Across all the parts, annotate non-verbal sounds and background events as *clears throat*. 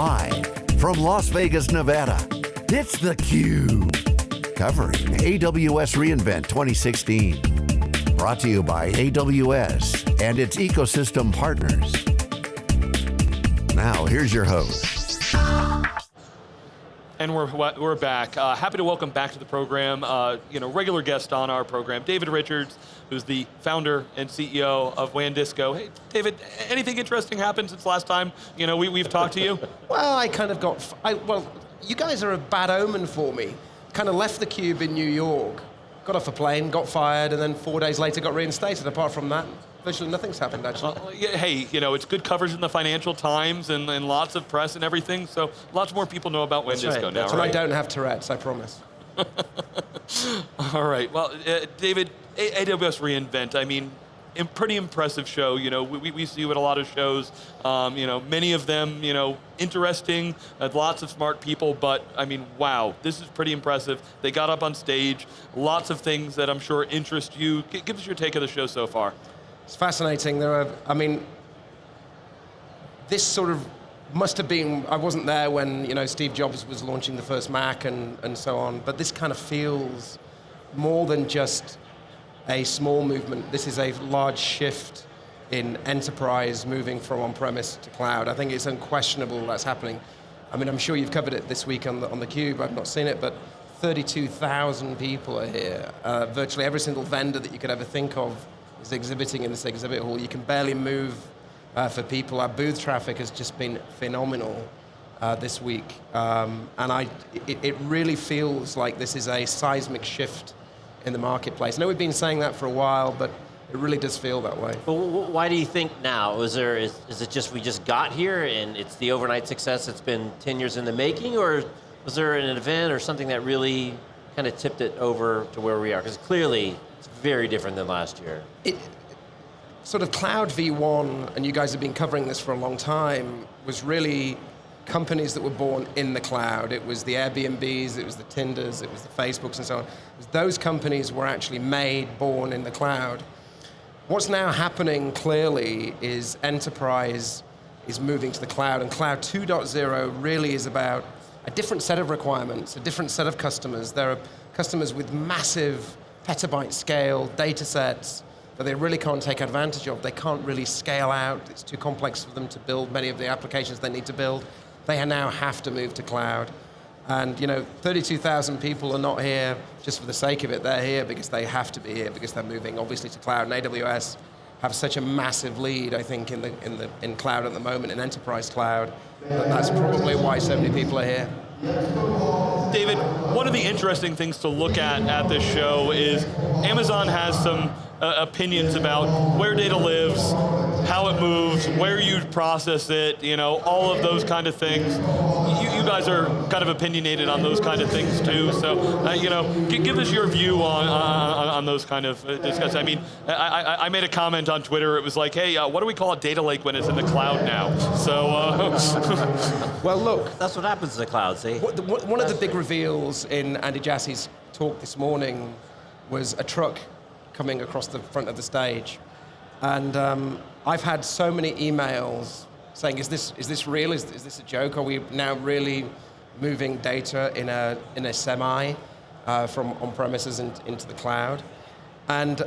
Live from Las Vegas, Nevada, it's theCUBE. Covering AWS reInvent 2016. Brought to you by AWS and its ecosystem partners. Now, here's your host. And we're, we're back. Uh, happy to welcome back to the program, uh, you know, regular guest on our program, David Richards, who's the founder and CEO of WANdisco. Hey, David, anything interesting happened since last time, you know, we, we've talked to you? *laughs* well, I kind of got, I, well, you guys are a bad omen for me. Kind of left the cube in New York, got off a plane, got fired, and then four days later got reinstated. Apart from that, virtually nothing's happened actually. Uh, yeah, hey, you know, it's good coverage in the Financial Times and, and lots of press and everything, so lots more people know about WANdisco right. now, That's right? And I don't have Tourette's, I promise. *laughs* All right, well, uh, David, AWS reInvent, I mean, a pretty impressive show. You know, we, we see you at a lot of shows. Um, you know, many of them, you know, interesting, uh, lots of smart people, but I mean, wow, this is pretty impressive. They got up on stage, lots of things that I'm sure interest you. G give us your take of the show so far. It's fascinating. There are, I mean, this sort of must have been, I wasn't there when you know, Steve Jobs was launching the first Mac and, and so on, but this kind of feels more than just a small movement. This is a large shift in enterprise moving from on-premise to cloud. I think it's unquestionable that's happening. I mean, I'm sure you've covered it this week on the, on the Cube, I've not seen it, but 32,000 people are here. Uh, virtually every single vendor that you could ever think of is exhibiting in this exhibit hall. You can barely move uh, for people. Our booth traffic has just been phenomenal uh, this week. Um, and I, it, it, really feels like this is a seismic shift in the marketplace. I know we've been saying that for a while, but it really does feel that way. But why do you think now? Is, there, is, is it just we just got here and it's the overnight success that's been 10 years in the making, or was there an event or something that really kind of tipped it over to where we are? Because clearly, very different than last year. It, sort of Cloud V1, and you guys have been covering this for a long time, was really companies that were born in the cloud. It was the Airbnbs, it was the Tinders, it was the Facebooks and so on. Those companies were actually made, born in the cloud. What's now happening clearly is enterprise is moving to the cloud, and Cloud 2.0 really is about a different set of requirements, a different set of customers. There are customers with massive petabyte scale data sets that they really can't take advantage of. They can't really scale out. It's too complex for them to build many of the applications they need to build. They now have to move to cloud. And you know, 32,000 people are not here just for the sake of it. They're here because they have to be here because they're moving obviously to cloud. And AWS have such a massive lead, I think, in the in the in cloud at the moment, in enterprise cloud. That that's probably why so many people are here. David, one of the interesting things to look at at this show is Amazon has some uh, opinions about where data lives, how it moves, where you process it, you know, all of those kind of things. You, guys are kind of opinionated on those kind of things too, so, uh, you know, give us your view on, on, on those kind of uh, discussions. I mean, I, I, I, made a comment on Twitter, it was like, hey, uh, what do we call a data lake when it's in the cloud now? So, uh, *laughs* Well look. That's what happens in the cloud, see? One of the big reveals in Andy Jassy's talk this morning was a truck coming across the front of the stage. And um, I've had so many emails saying, is this, is this real? Is, is this a joke? Are we now really moving data in a, in a semi uh, from on-premises in, into the cloud? And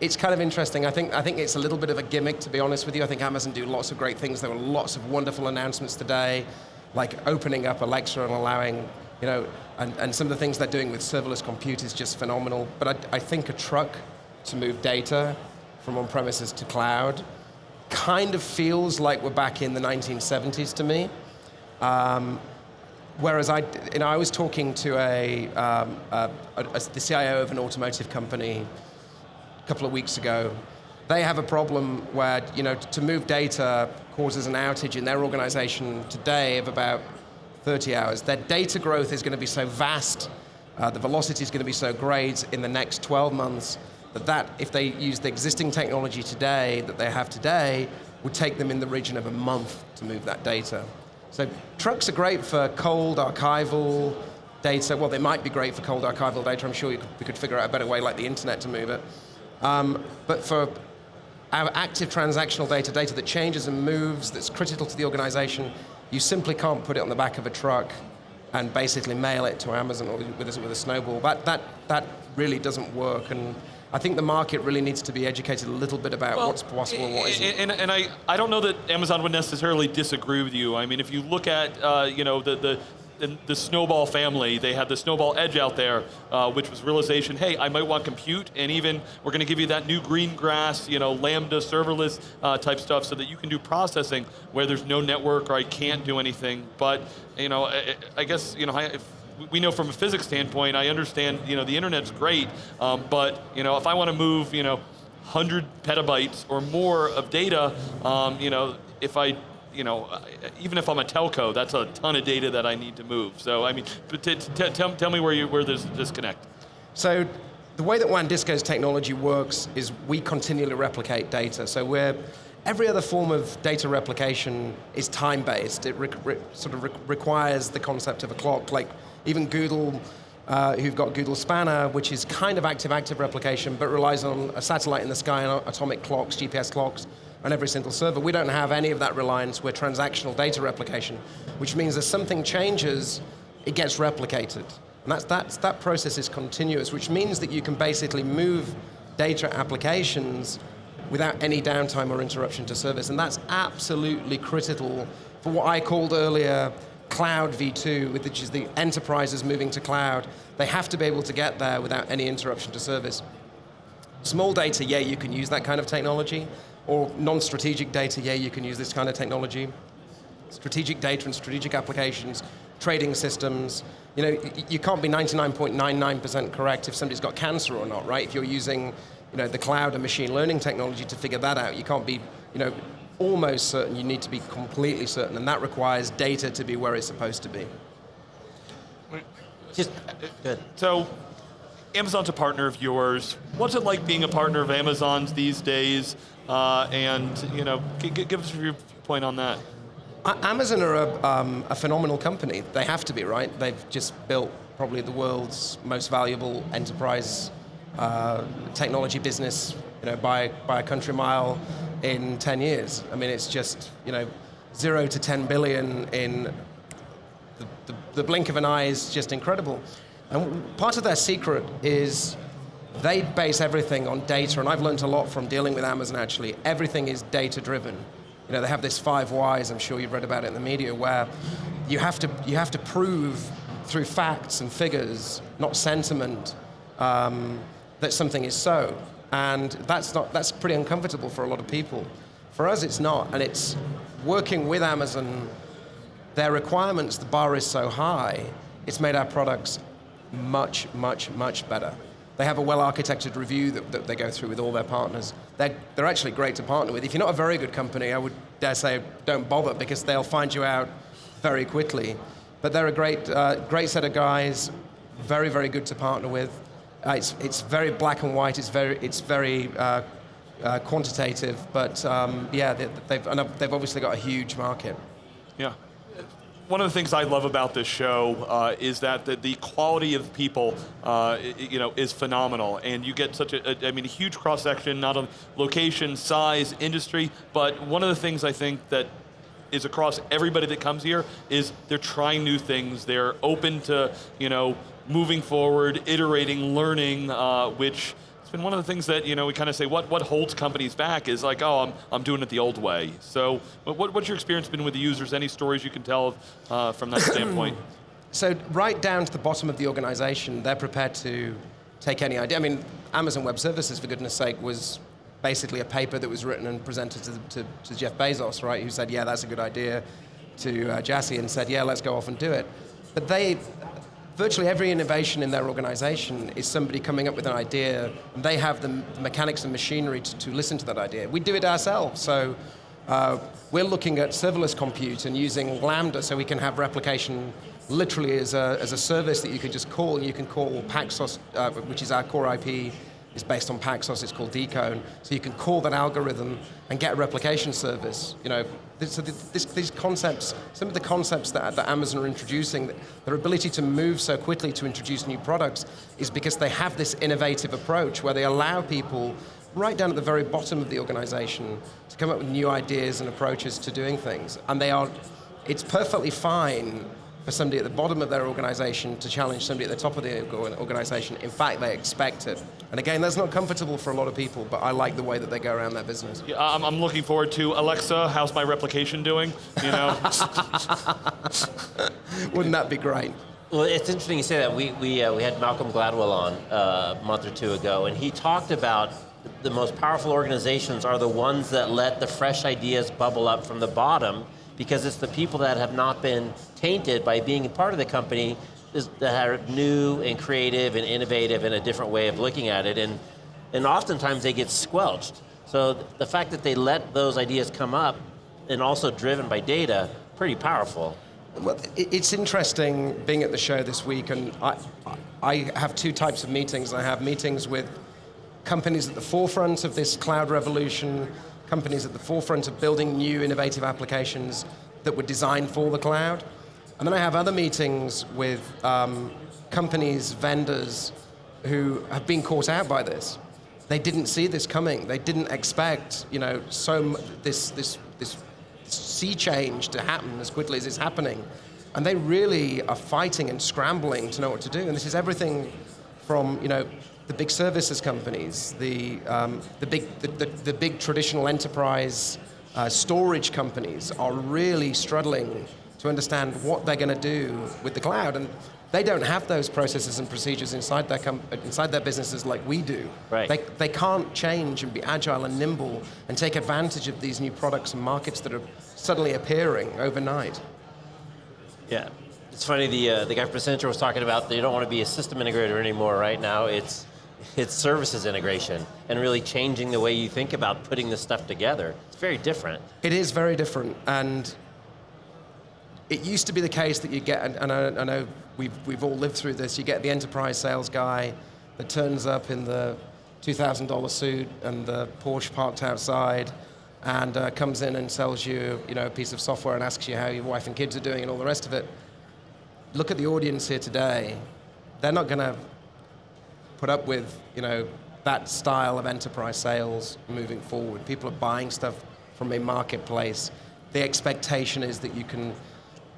it's kind of interesting. I think, I think it's a little bit of a gimmick, to be honest with you. I think Amazon do lots of great things. There were lots of wonderful announcements today, like opening up Alexa and allowing, you know, and, and some of the things they're doing with serverless compute is just phenomenal. But I, I think a truck to move data from on-premises to cloud kind of feels like we're back in the 1970s to me. Um, whereas I, you know, I was talking to a, um, a, a, the CIO of an automotive company a couple of weeks ago. They have a problem where, you know, to move data causes an outage in their organization today of about 30 hours. Their data growth is going to be so vast, uh, the velocity is going to be so great in the next 12 months that that, if they use the existing technology today that they have today, would take them in the region of a month to move that data. So trucks are great for cold archival data. Well, they might be great for cold archival data. I'm sure we could figure out a better way like the internet to move it. Um, but for our active transactional data, data that changes and moves, that's critical to the organization, You simply can't put it on the back of a truck and basically mail it to Amazon or with a, with a snowball. That, that, that really doesn't work. And I think the market really needs to be educated a little bit about Well, what's possible and what isn't. And, and, and I, I don't know that Amazon would necessarily disagree with you. I mean, if you look at, uh, you know, the, the, the, the Snowball family, they had the Snowball Edge out there, uh, which was realization, hey, I might want compute, and even we're going to give you that new Greengrass, you know, Lambda serverless uh, type stuff so that you can do processing where there's no network or I can't do anything. But, you know, I, I guess, you know, if, we know from a physics standpoint, I understand, you know, the internet's great, um, but, you know, if I want to move, you know, 100 petabytes or more of data, um, you know, if I, you know, even if I'm a telco, that's a ton of data that I need to move. So, I mean, tell, tell me where, you, where there's a disconnect. So the way that WANdisco's technology works is we continually replicate data. So we're, every other form of data replication is time-based. It sort of re- requires the concept of a clock, like even Google, uh, who've got Google Spanner, which is kind of active-active replication, but relies on a satellite in the sky and atomic clocks, GPS clocks, on every single server. We don't have any of that reliance. We're transactional data replication, which means as something changes, it gets replicated. And that's, that's, that process is continuous, which means that you can basically move data applications without any downtime or interruption to service. And that's absolutely critical for what I called earlier Cloud V2, which is the enterprises moving to cloud. They have to be able to get there without any interruption to service. Small data, yeah, you can use that kind of technology. Or non-strategic data, yeah, you can use this kind of technology. Strategic data and strategic applications, trading systems. You know, you can't be 99.99% correct if somebody's got cancer or not, right? If you're using, you know, the cloud and machine learning technology to figure that out, you can't be, you know, almost certain. You need to be completely certain, and that requires data to be where it's supposed to be. Just good. So, Amazon's a partner of yours. What's it like being a partner of Amazon's these days? Uh, and you know, g- g- give us your point on that. Amazon are a, um, a phenomenal company. They have to be, right? They've just built probably the world's most valuable enterprise uh, technology business, you know, by, by a country mile in 10 years. I mean, it's just, you know, zero to 10 billion in the, the, the blink of an eye is just incredible. And part of their secret is they base everything on data, and I've learned a lot from dealing with Amazon actually. Everything is data driven. You know, they have this five whys, I'm sure you've read about it in the media, where you have to, you have to prove through facts and figures, not sentiment, um, that something is so. And that's, not, that's pretty uncomfortable for a lot of people. For us, it's not, and it's working with Amazon their requirements, the bar is so high, it's made our products much, much, much better. They have a well-architected review that, that, they go through with all their partners. They're, they're actually great to partner with. If you're not a very good company, I would dare say don't bother because they'll find you out very quickly. But they're a great, uh, great set of guys, very, very good to partner with. Uh, it's, it's very black and white, it's very, it's very uh, uh, quantitative, but um, yeah, they, they've, they've obviously got a huge market. Yeah. One of the things I love about this show uh, is that the, the quality of people, uh, you know, is phenomenal, and you get such a, a I mean, a huge cross section, not on location, size, industry, but one of the things I think that is across everybody that comes here is they're trying new things. They're open to, you know, moving forward, iterating, learning, uh, which it's been one of the things that, you know, we kind of say what, what holds companies back is like, oh, I'm, I'm doing it the old way. So what, what- what's your experience been with the users? Any stories you can tell uh, from that standpoint? *clears throat* So right down to the bottom of the organization, they're prepared to take any idea. I mean, Amazon Web Services, for goodness sake, was basically a paper that was written and presented to, to, to Jeff Bezos, right? Who said, yeah, that's a good idea, to uh, Jassy and said, yeah, let's go off and do it. But they, virtually every innovation in their organization is somebody coming up with an idea, and they have the mechanics and machinery to, to listen to that idea. We do it ourselves, so uh, we're looking at serverless compute and using Lambda so we can have replication literally as a, as a service that you can just call, and you can call Paxos, uh, which is our core IP, is based on Paxos, it's called DConE. So you can call that algorithm and get a replication service. You know, so this, these concepts, some of the concepts that, that Amazon are introducing, their ability to move so quickly to introduce new products is because they have this innovative approach where they allow people right down at the very bottom of the organization to come up with new ideas and approaches to doing things. And they are it's perfectly fine for somebody at the bottom of their organization to challenge somebody at the top of the organization. In fact, they expect it. And again, that's not comfortable for a lot of people, but I like the way that they go around their business. Yeah, I'm, I'm looking forward to Alexa. How's my replication doing? You know, *laughs* Wouldn't that be great? Well, it's interesting you say that. We, we, uh, we had Malcolm Gladwell on uh, a month or two ago, and he talked about the most powerful organizations are the ones that let the fresh ideas bubble up from the bottom because it's the people that have not been tainted by being part of the company that are new and creative and innovative and a different way of looking at it. And, and oftentimes they get squelched. So the fact that they let those ideas come up and also driven by data, pretty powerful. Well, it's interesting being at the show this week, and I, I have two types of meetings. I have meetings with companies at the forefront of this cloud revolution, companies at the forefront of building new innovative applications that were designed for the cloud. And then I have other meetings with um, companies, vendors who have been caught out by this. They didn't see this coming. They didn't expect, you know, so this this this sea change to happen as quickly as it's happening. And they really are fighting and scrambling to know what to do. And this is everything from, you know, the big services companies, the, um, the, big, the, the, the big traditional enterprise uh, storage companies are really struggling to understand what they're going to do with the cloud. And they don't have those processes and procedures inside their, inside their businesses like we do. Right. They, they can't change and be agile and nimble and take advantage of these new products and markets that are suddenly appearing overnight. Yeah. It's funny, the, uh, the guy from Accenture was talking about they don't want to be a system integrator anymore right now. It's, it's services integration and really changing the way you think about putting this stuff together. It's very different. It is very different, and it used to be the case that you get, and- I, I know we've, we've all lived through this, you get the enterprise sales guy that turns up in the $2,000 suit and the Porsche parked outside and uh, comes in and sells you, you know, a piece of software and asks you how your wife and kids are doing and all the rest of it. Look at the audience here today. They're not going to put up with you know that style of enterprise sales moving forward. People are buying stuff from a marketplace. The expectation is that you can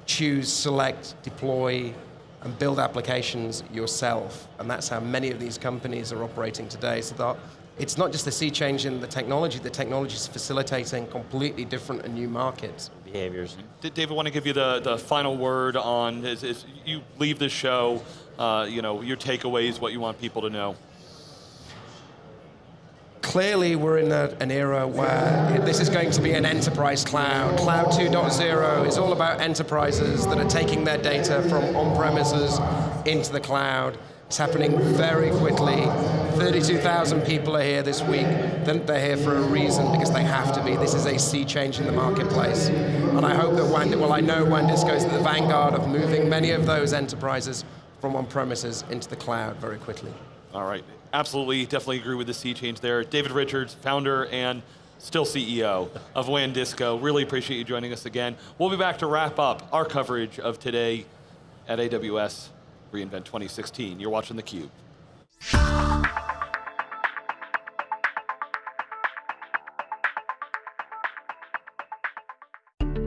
choose, select, deploy, and build applications yourself, and that's how many of these companies are operating today. So that it's not just a sea change in the technology. The technology is facilitating completely different and new markets. Behaviors. D- David, want to give you the, the final word on as, as you leave the show. Uh, you know your takeaways, what you want people to know. clearly we're in a, an era where this is going to be an enterprise cloud. Cloud 2.0 is all about enterprises that are taking their data from on-premises into the cloud. It's happening very quickly. 32,000 people are here this week. They're here for a reason because they have to be. This is a sea change in the marketplace. And I hope that Wand- well, I know Wandisco is the vanguard of moving many of those enterprises from on-premises into the cloud very quickly. All right, absolutely, definitely agree with the sea change there. David Richards, founder and still CEO of WANDisco. Really appreciate you joining us again. We'll be back to wrap up our coverage of today at AWS reInvent 2016. You're watching theCUBE.